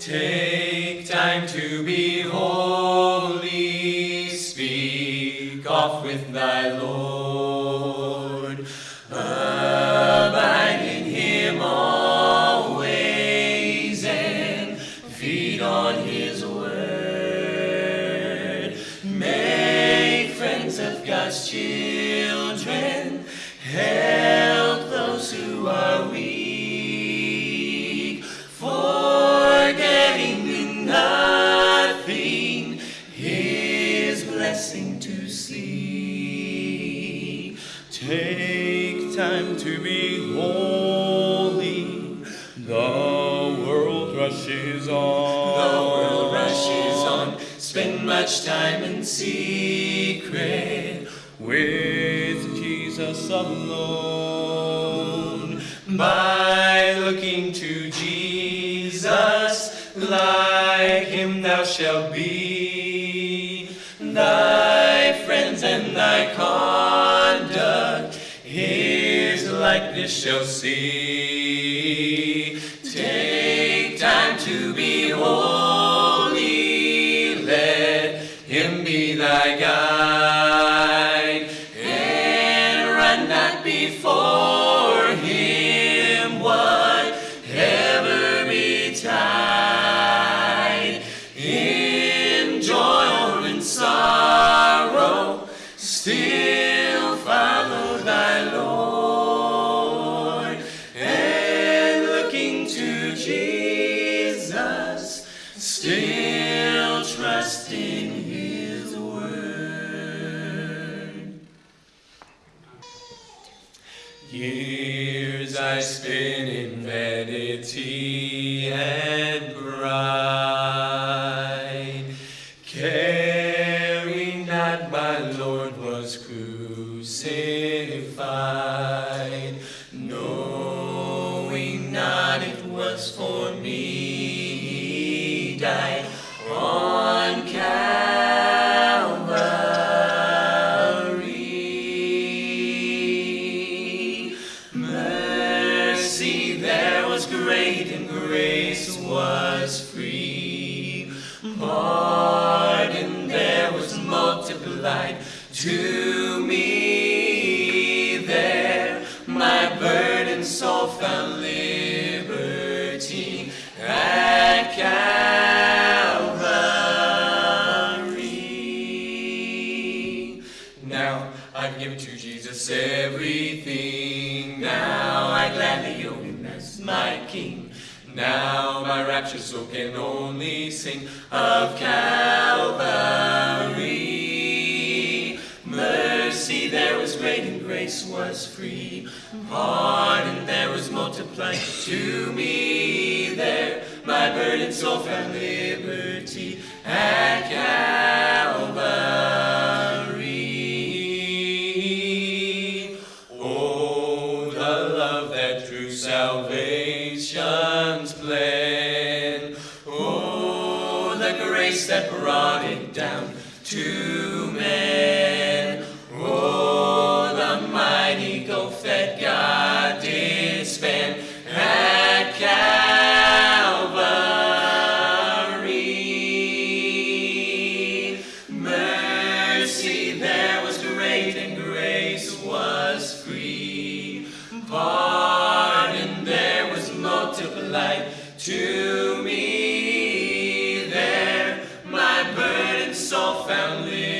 Take time to be holy, speak oft with thy Lord. Abide in him always and feed on his be holy. The world rushes on. The world rushes on. Spend much time in secret with Jesus alone. By looking to Jesus, like him thou shalt be. His likeness shall see. Take time to be holy, let him be thy guide, and run not before still trust in his word. Years I spent in vanity and pride, caring not my Lord was crucified, knowing not it was for me died on Calvary. Mercy there was great and grace was free. Pardon there was multiplied to Now I've given to Jesus everything. Now I gladly own him as my King. Now my raptured soul can only sing of Calvary. Mercy there was great and grace was free. Pardon there was multiplied to me there. My burdened soul found liberty at Calvary. Love that salvation's plan. Oh, the grace that brought it down to men. family.